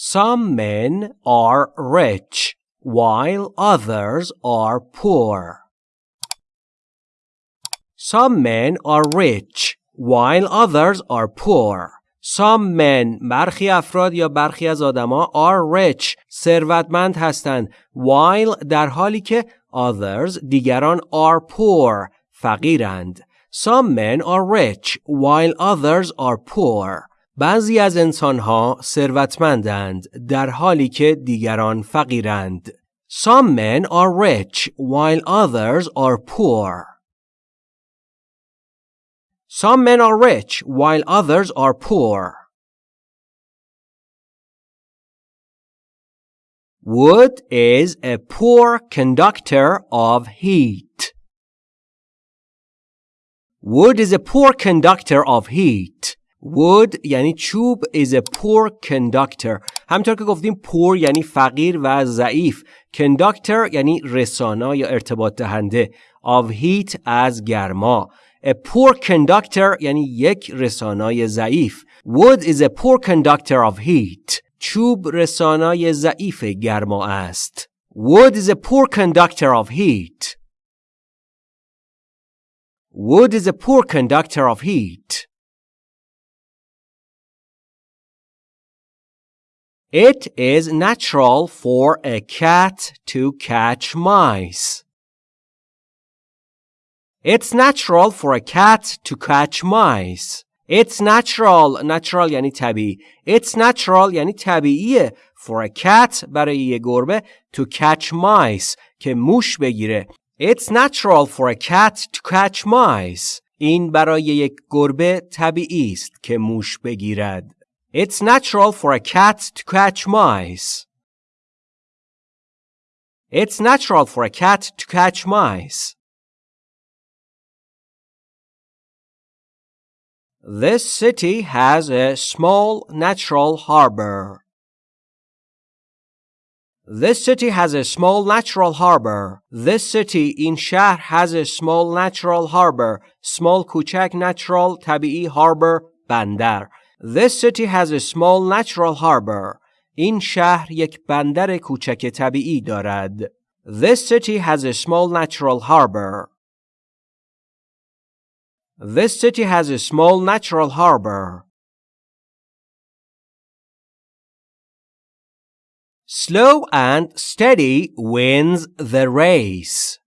Some men are rich while others are poor. Some men are rich while others are poor. Some men برخی افراد یا برخی از آدما are rich ثروتمند هستند while در حالی که others دیگران are poor فقیرند. Some men are rich while others are poor. بعضی از انسانها ثروتمندند در حالی که دیگران فقیرند. Some men are rich while others are poor. Some men are rich while others are poor. Wood is a poor conductor of heat. Wood is a poor conductor of heat. Wood یعنی چوب is a poor conductor. همطور که گفتیم poor یعنی فقیر و ضعیف. Conductor یعنی رسانا یا ارتباط دهنده. Of heat از گرما. A poor conductor یعنی یک رسانای ضعیف. Wood is a poor conductor of heat. چوب رسانای ضعیف گرما است. Wood is a poor conductor of heat. Wood is a poor conductor of heat. It is natural for a cat to catch mice. It's natural for a cat to catch mice. It's natural natural یعنی طبیعی It's natural یعنی طبیعیه for a cat برای یه گربه to catch mice که موش بگیره It's natural for a cat to catch mice این برای یک گربه طبیعی است که موش بگیرد It's natural for a cat to catch mice. It's natural for a cat to catch mice. This city has a small natural harbor. This city has a small natural harbor. This city in Shah has a small natural harbor. Small Kuchak natural tabi'i harbor bandar. This city has a small natural harbor. این شهر یک بندر کوچک طبیعی دارد. This city has a small natural harbor. This city has a small natural harbor. Slow and steady wins the race.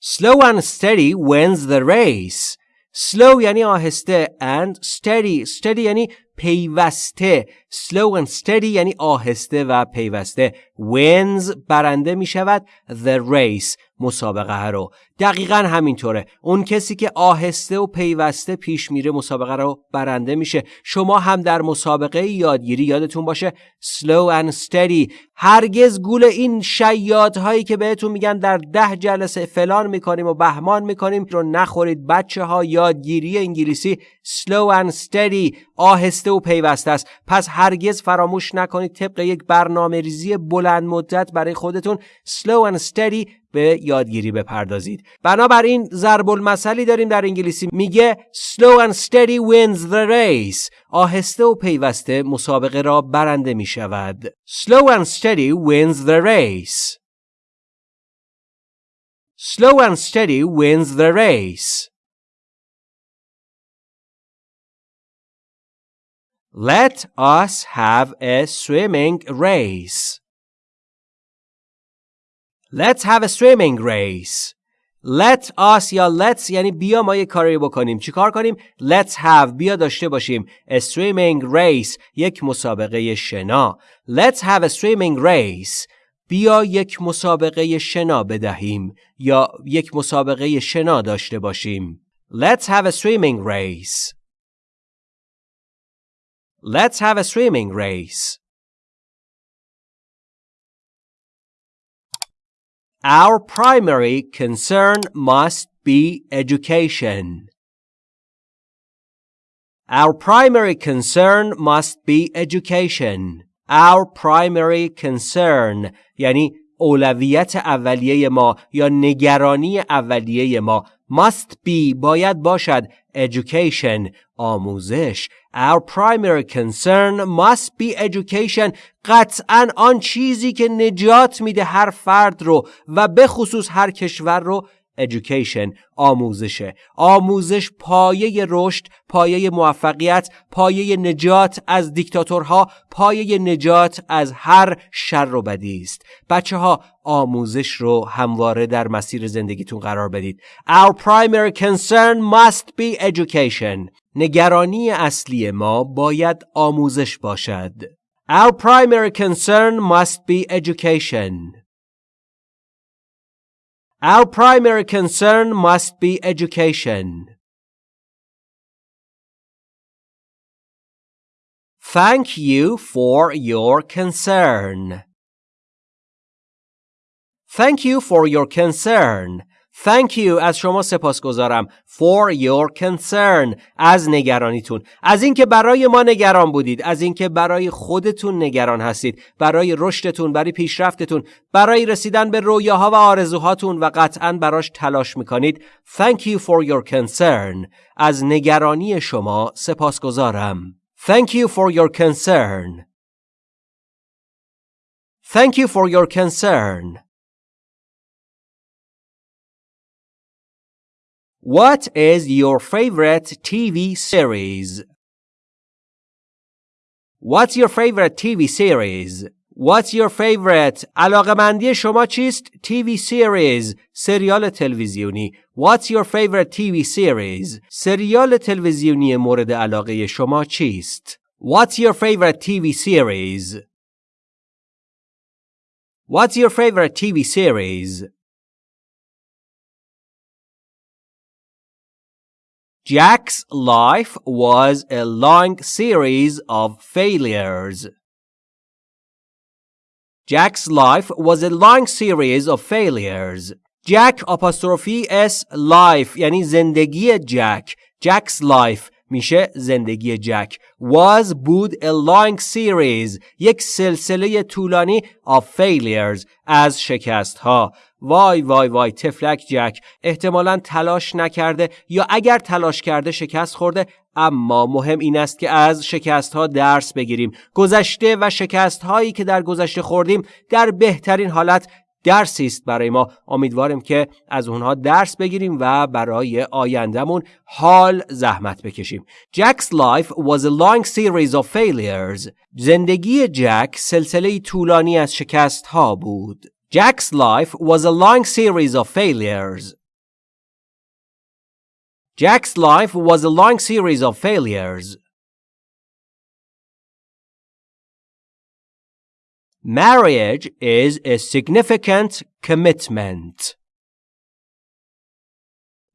Slow and steady wins the race. Slow یعنی آهسته and steady steady یعنی پیوسته. Slow and steady یعنی آهسته و پیوسته. Wins برنده می شود. The race مسابقه رو. دقیقا همینطوره. اون کسی که آهسته و پیوسته پیش میره مسابقه رو برنده میشه. شما هم در مسابقه یادگیری یادتون باشه. Slow and steady. هرگز گول این هایی که بهتون میگن در ده جلسه فلان می‌کنیم و بهمان می‌کنیم رو نخورید. بچه ها یادگیری انگلیسی. Slow and steady. آهسته و پیوسته است. پس هرگز فراموش نکنید طبق یک برنامه ریزی بلند مدت برای خودتون slow and steady به یادگیری بپردازید. بنابراین ضرب المثلی داریم در انگلیسی. میگه slow and steady wins the race. آهسته و پیوسته مسابقه را برنده می شود slow and steady wins the race. slow and steady wins the race. Let us have a swimming race. Let's have a swimming race. Let us یا let's یعنی بیا ما یه کاری بکنیم. چیکار کنیم؟ Let's have بیا داشته باشیم. A swimming race یک مسابقه شنا. Let's have a swimming race. بیا یک مسابقه شنا بدهیم یا یک مسابقه شنا داشته باشیم. Let's have a swimming race. Let's have a swimming race. Our primary concern must be education. Our primary concern must be education. Our primary concern یعنی اولویت اولیه ما یا نگرانی اولیه ما must be باید باشد education آموزش. Our primary concern must be education. قطعا آن چیزی که نجات میده هر فرد رو و به خصوص هر کشور رو education آموزشه آموزش پایه رشد پایه موفقیت پایه نجات از دیکتاتورها پایه نجات از هر شر و بدی است. بچه ها آموزش رو همواره در مسیر زندگیتون قرار بدید. Our primary concern must be education. نگرانی اصلی ما باید آموزش باشد. Our primary concern must be education. Our primary concern must be education. Thank you for your concern. Thank you for your concern. Thank you. از شما سپاسگزارم. For your concern. از نگرانیتون. از اینکه برای ما نگران بودید. از اینکه برای خودتون نگران هستید. برای رشدتون برای پیشرفتتون. برای رسیدن به رویاها و آرزوهاتون و قطعا براش تلاش می‌کنید. Thank you for your concern. از نگرانی شما سپاسگزارم. Thank you for your concern. Thank you for your concern. What is your favorite TV series? What's your favorite TV series? What's your favorite علاقمندی شما چیست؟ TV series سریال تلویزیونی What's your favorite TV series? سریال تلویزیونی مورد علاقه شما چیست؟ What's your favorite TV series? What's your favorite TV series? Jack's life was a long series of failures. Jack's life was a long series of failures. Jack apostrophe s life یعنی زندگی جک. Jack's life میشه زندگی جک. Was بود a long series یک سلسله طولانی of failures از شکست ها. وای وای وای تفلک جک احتمالا تلاش نکرده یا اگر تلاش کرده شکست خورده اما مهم این است که از شکست ها درس بگیریم گذشته و شکست هایی که در گذشته خوردیم در بهترین حالت درسی است برای ما. امیدوارم که از اونها درس بگیریم و برای آیندهمون حال زحمت بکشیم. جکس لایف واز ا لانگ سیریز اف فیلیرز زندگی جک سلسله طولانی از شکست ها بود. جکس لایف واز ا لانگ سیریز اف فیلیرز جکس لایف واز ا لانگ سیریز اف فیلیرز Marriage is a significant commitment.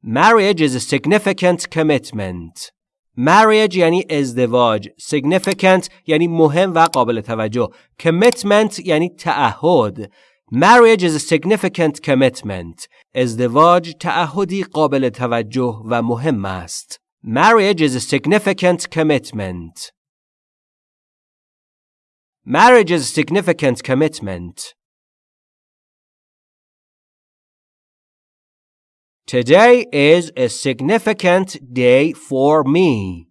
Marriage is a significant commitment. Marriage یعنی ازدواج significant یعنی مهم و قابل توجه commitment یعنی تعهد Marriage is a significant commitment. ازدواج تعهدی قابل توجه و مهم است. Marriage is a significant commitment. Marriage is a significant commitment. Today is a significant day for me.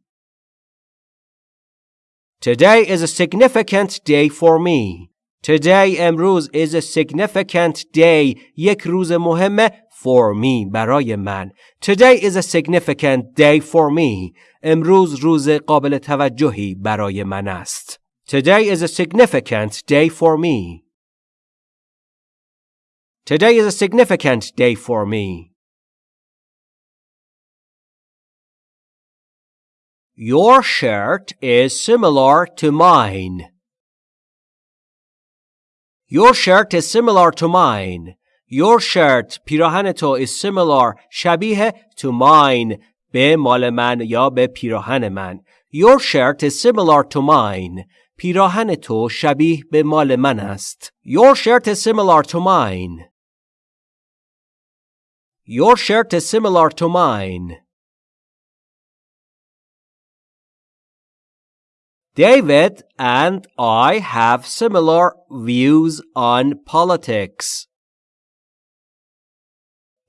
Today is a significant day for me. Today امروز is a significant day یک روز مهمه for me برای من Today is a significant day for me امروز روز قابل توجهی برای من است Today is a significant day for me Today is a significant day for me Your shirt is similar to mine. Your shirt is similar to mine. Your shirt پیراهن تو is similar شبیه to mine به مال من یا به پیراهن من. Your shirt is similar to mine. پیراهن تو شبیه به مال من است. Your shirt is similar to mine. Your shirt is similar to mine. David and I have similar views on politics.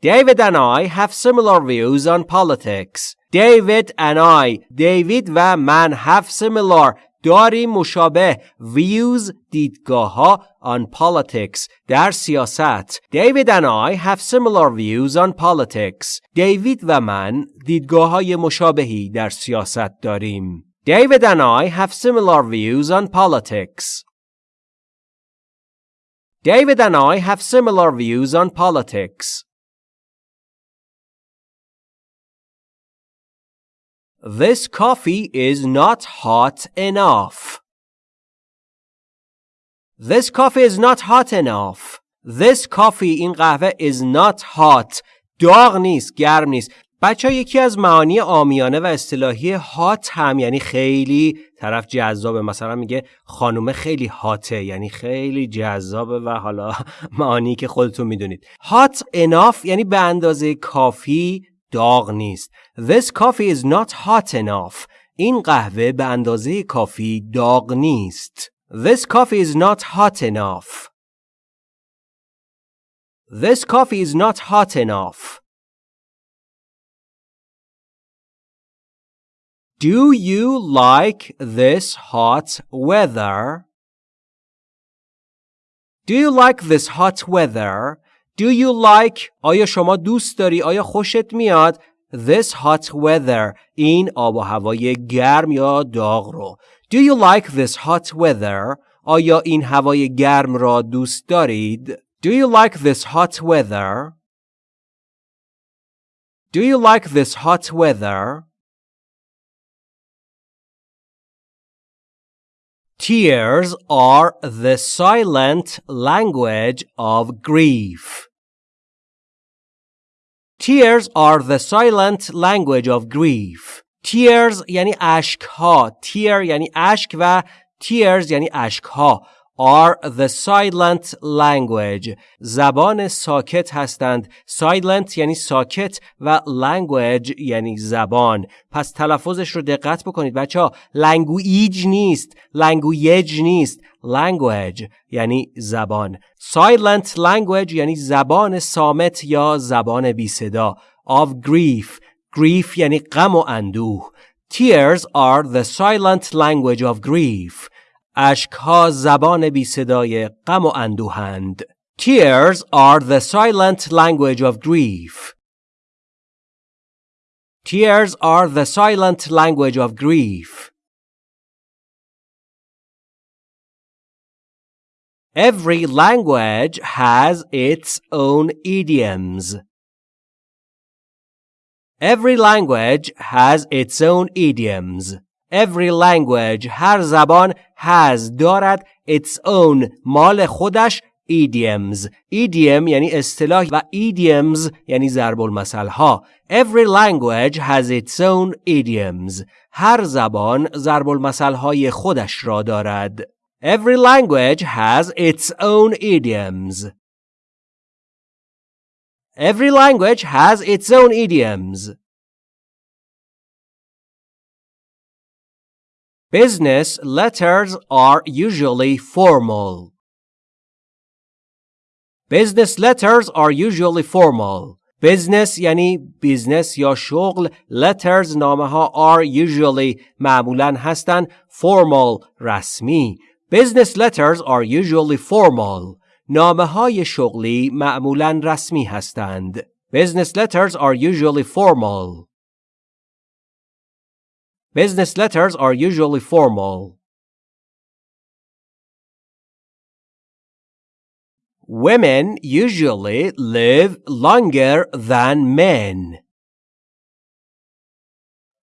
David and I have similar views on politics. David and I David و من have similar داریم مشابه views دیدگاه ها on politics در سیاست David and I have similar views on politics دیوید و من دیدگاه های مشابهی در سیاست داریم David and I have similar views on politics David and I have similar views on politics This coffee is not hot enough. This coffee is not hot enough. This coffee این قهوه is not hot. داغ نیست، گرم نیست. بچه یکی از معانی آمیانه و اصطلاحی هات هم یعنی خیلی طرف جذابه مثلا میگه خانومه خیلی هاته یعنی خیلی جذابه و حالا معانی که خودتون می‌دونید هات enough یعنی به اندازه کافی داغ نیست. This coffee is not hot enough. این قهوه به اندازه کافی داغ نیست. This coffee is not hot enough. This coffee is not hot enough. Do you like this hot weather? Do you like this hot weather? Do you like آیا شما دوست داری آیا خوشت میاد this hot weather این آب و هوای گرم یا داغ رو Do you like this hot weather آیا این هوای گرم را دوست دارید Do you like this hot weather Do you like this hot weather Tears are the silent language of grief. Tears are the silent language of grief. Tears یعنی اشک ها. Tear یعنی اشک و tears یعنی اشک ها. Are the silent language زبان ساکت هستند silent یعنی ساکت و language یعنی زبان پس تلفظش رو دقت بکنید بچه ها language نیست language نیست language یعنی زبان silent language یعنی زبان سامت یا زبان بی صدا of grief grief یعنی غم و اندوه Tears are the silent language of grief اشکها زبان بی صدای غم و اندوهند. Tears are the silent language of grief. Tears are the silent language of grief. Every language has its own idioms. Every language has its own idioms. Every language هر زبان has دارد its own مال خودش idioms idiom یعنی اصطلاح و idioms یعنی ضرب المثل ها Every language has its own idioms هر زبان ضرب المثل های خودش را دارد Every language has its own idioms Every language has its own idioms Business letters are usually formal. Business letters are usually formal. Business یعنی بیزنس یا شغل letters نامه ها are usually معمولا هستند formal رسمی Business letters are usually formal نامه های شغلی معمولا رسمی هستند Business letters are usually formal Business letters are usually formal. Women usually live longer than men.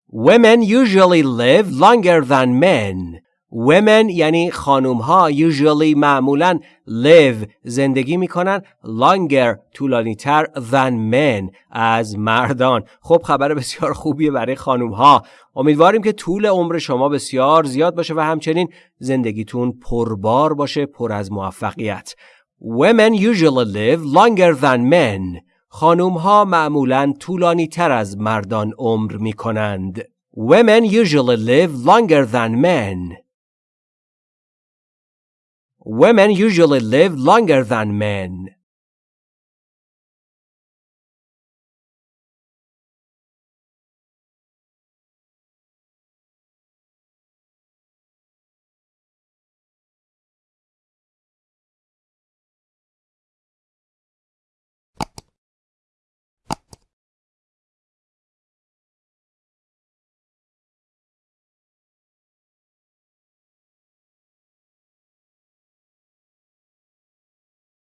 Women usually live longer than men. Women یعنی خانوم ها usually معمولا live زندگی می‌کنن longer طولانی تر than men از مردان خب خبر بسیار خوبیه برای خانوم ها امیدواریم که طول عمر شما بسیار زیاد باشه و همچنین زندگیتون پربار باشه پر از موفقیت Women usually live longer than men خانوم ها معمولا طولانی تر از مردان عمر می کنند. Women usually live longer than men. Women usually live longer than men.